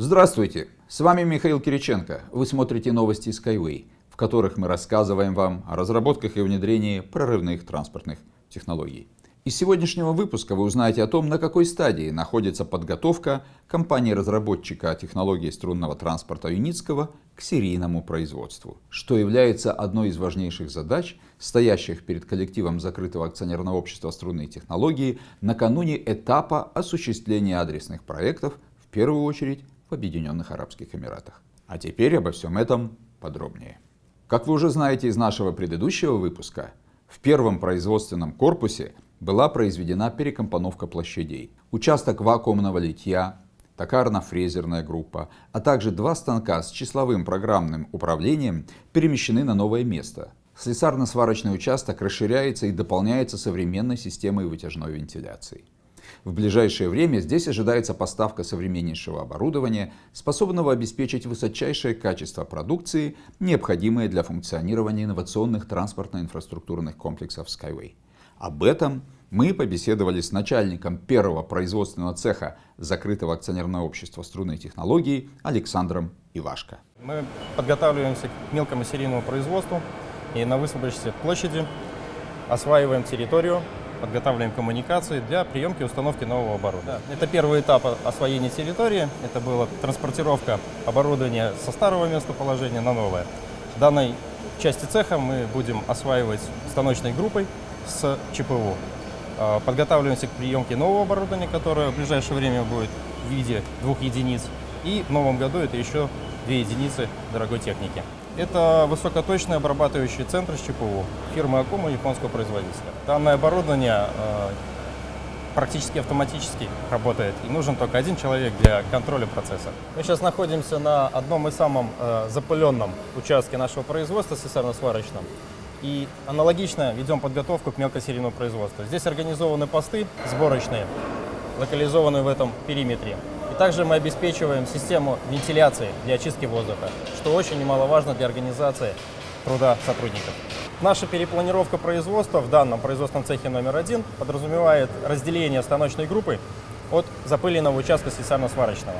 Здравствуйте, с вами Михаил Кириченко. Вы смотрите новости Skyway, в которых мы рассказываем вам о разработках и внедрении прорывных транспортных технологий. Из сегодняшнего выпуска вы узнаете о том, на какой стадии находится подготовка компании-разработчика технологии струнного транспорта Юницкого к серийному производству, что является одной из важнейших задач, стоящих перед коллективом закрытого акционерного общества струнные технологии накануне этапа осуществления адресных проектов, в первую очередь в Объединенных Арабских Эмиратах. А теперь обо всем этом подробнее. Как вы уже знаете из нашего предыдущего выпуска, в первом производственном корпусе была произведена перекомпоновка площадей. Участок вакуумного литья, токарно-фрезерная группа, а также два станка с числовым программным управлением перемещены на новое место. Слесарно-сварочный участок расширяется и дополняется современной системой вытяжной вентиляции. В ближайшее время здесь ожидается поставка современнейшего оборудования, способного обеспечить высочайшее качество продукции, необходимое для функционирования инновационных транспортно-инфраструктурных комплексов Skyway. Об этом мы побеседовали с начальником первого производственного цеха закрытого акционерного общества струнной технологии Александром Ивашко. Мы подготавливаемся к мелкому серийному производству и на высвободившейся площади осваиваем территорию, подготавливаем коммуникации для приемки и установки нового оборудования. Это первый этап освоения территории. Это была транспортировка оборудования со старого местоположения на новое. В данной части цеха мы будем осваивать станочной группой с ЧПУ. А, подготавливаемся к приемке нового оборудования, которое в ближайшее время будет в виде двух единиц. И в новом году это еще две единицы дорогой техники. Это высокоточный обрабатывающий центр с ЧПУ фирмы Акума японского производителя. Данное оборудование э, практически автоматически работает и нужен только один человек для контроля процесса. Мы сейчас находимся на одном из самых э, запыленном участке нашего производства, слесарно-сварочном. И аналогично ведем подготовку к мелкосерийному производству. Здесь организованы посты сборочные, локализованные в этом периметре. Также мы обеспечиваем систему вентиляции для очистки воздуха, что очень немаловажно для организации труда сотрудников. Наша перепланировка производства в данном производственном цехе номер один подразумевает разделение станочной группы от запыленного участка слесарно-сварочного.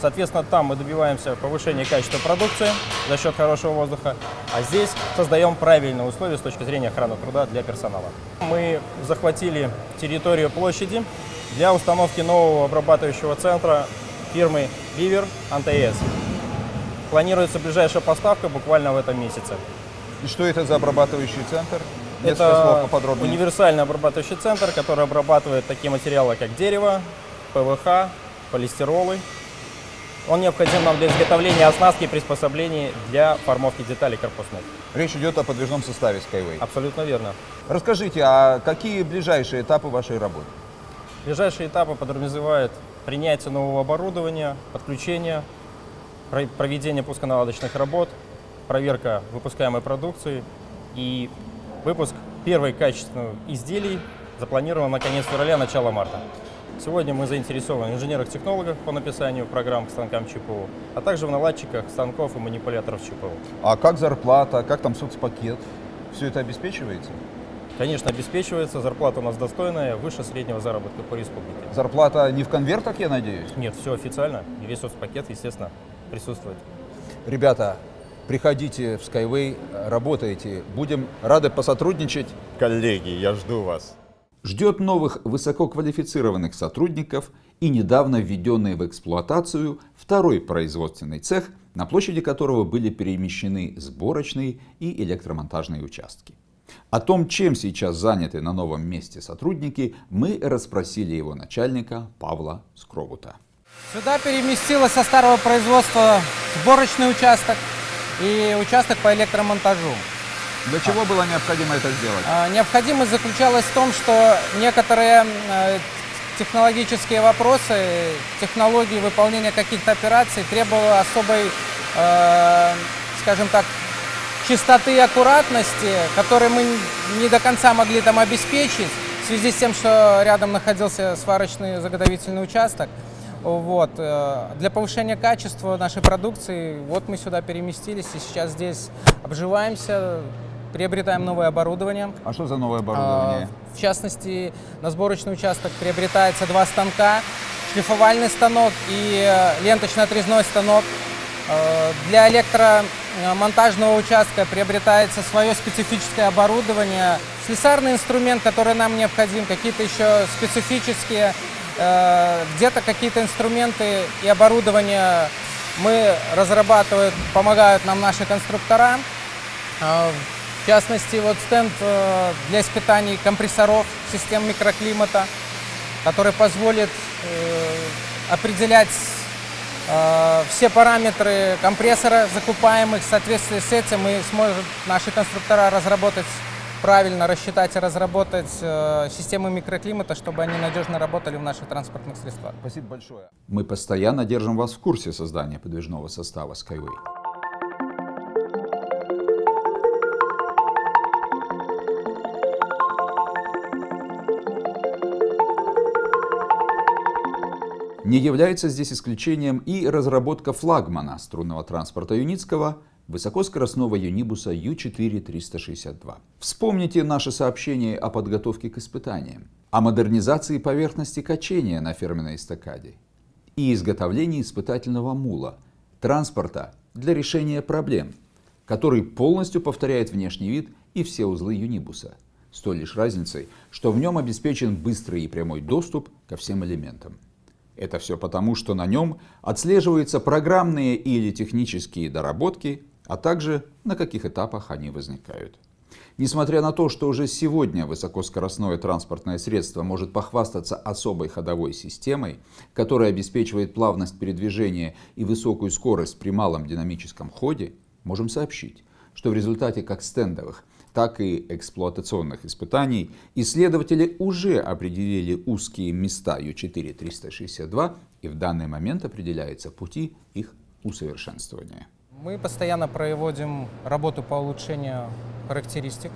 Соответственно, там мы добиваемся повышения качества продукции за счет хорошего воздуха, а здесь создаем правильные условия с точки зрения охраны труда для персонала. Мы захватили территорию площади для установки нового обрабатывающего центра фирмы Viver АНТС. Планируется ближайшая поставка буквально в этом месяце. И что это за обрабатывающий центр? это универсальный обрабатывающий центр, который обрабатывает такие материалы, как дерево, ПВХ, полистиролы, он необходим нам для изготовления оснастки и приспособлений для формовки деталей корпусных. Речь идет о подвижном составе Skyway. Абсолютно верно. Расскажите, а какие ближайшие этапы вашей работы? Ближайшие этапы подразумевают принятие нового оборудования, подключение, проведение пусконаладочных работ, проверка выпускаемой продукции и выпуск первой качественных изделий запланирован на конец февраля, начало марта. Сегодня мы заинтересованы в инженерах-технологах по написанию программ к станкам ЧПУ, а также в наладчиках станков и манипуляторов ЧПУ. А как зарплата, как там соцпакет? Все это обеспечивается? Конечно, обеспечивается. Зарплата у нас достойная, выше среднего заработка по республике. Зарплата не в конвертах, я надеюсь? Нет, все официально. И весь соцпакет, естественно, присутствует. Ребята, приходите в Skyway, работайте. Будем рады посотрудничать. Коллеги, я жду вас ждет новых высококвалифицированных сотрудников и недавно введенный в эксплуатацию второй производственный цех, на площади которого были перемещены сборочные и электромонтажные участки. О том, чем сейчас заняты на новом месте сотрудники, мы расспросили его начальника Павла Скровута. Сюда переместилось со старого производства сборочный участок и участок по электромонтажу. Для чего было необходимо это сделать? А, необходимость заключалась в том, что некоторые э, технологические вопросы, технологии выполнения каких-то операций требовали особой, э, скажем так, чистоты и аккуратности, которые мы не до конца могли там обеспечить в связи с тем, что рядом находился сварочный заготовительный участок. Вот. Э, для повышения качества нашей продукции вот мы сюда переместились и сейчас здесь обживаемся, приобретаем новое оборудование. А что за новое оборудование? А, в частности, на сборочный участок приобретается два станка шлифовальный станок и э, ленточно-отрезной станок. Э, Для электромонтажного участка приобретается свое специфическое оборудование, слесарный инструмент, который нам необходим, какие-то еще специфические, э, где-то какие-то инструменты и оборудование мы разрабатываем, помогают нам наши конструктора. Э, В частности, вот стенд для испытаний компрессоров систем микроклимата, который позволит определять все параметры компрессора закупаемых. В соответствии с этим мы сможем наши конструктора разработать правильно, рассчитать и разработать э, системы микроклимата, чтобы они надежно работали в наших транспортных средствах. Спасибо большое. Мы постоянно держим вас в курсе создания подвижного состава Skyway. Не является здесь исключением и разработка флагмана струнного транспорта Юницкого высокоскоростного юнибуса Ю-4-362. Вспомните наше сообщение о подготовке к испытаниям, о модернизации поверхности качения на фирменной эстакаде и изготовлении испытательного мула, транспорта для решения проблем, который полностью повторяет внешний вид и все узлы юнибуса, с той лишь разницей, что в нем обеспечен быстрый и прямой доступ ко всем элементам. Это все потому, что на нем отслеживаются программные или технические доработки, а также на каких этапах они возникают. Несмотря на то, что уже сегодня высокоскоростное транспортное средство может похвастаться особой ходовой системой, которая обеспечивает плавность передвижения и высокую скорость при малом динамическом ходе, можем сообщить, что в результате как стендовых, так и эксплуатационных испытаний исследователи уже определили узкие места Ю4-362 и в данный момент определяются пути их усовершенствования. Мы постоянно проводим работу по улучшению характеристик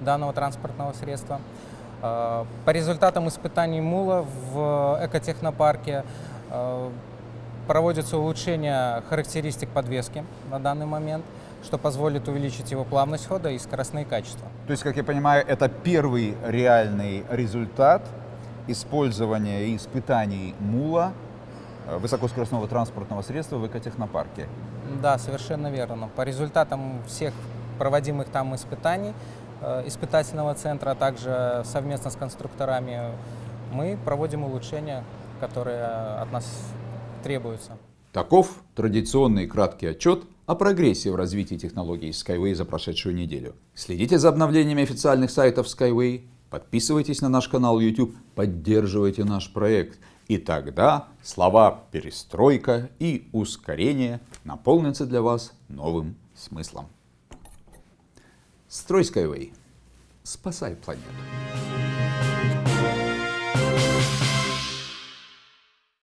данного транспортного средства. Э, По результатам испытаний МУЛа в экотехнопарке э, проводится улучшение характеристик подвески на данный момент, что позволит увеличить его плавность хода и скоростные качества. То есть, как я понимаю, это первый реальный результат использования и испытаний МУЛа, э, высокоскоростного транспортного средства в экотехнопарке. Да, совершенно верно. По результатам всех проводимых там испытаний э, испытательного центра, а также совместно с конструкторами мы проводим улучшения, которые от нас требуются. Таков традиционный краткий отчет о прогрессе в развитии технологий Skyway за прошедшую неделю. Следите за обновлениями официальных сайтов Skyway, подписывайтесь на наш канал YouTube, поддерживайте наш проект. И тогда слова «перестройка» и «ускорение» наполнятся для вас новым смыслом. Строй Skyway. Спасай планету.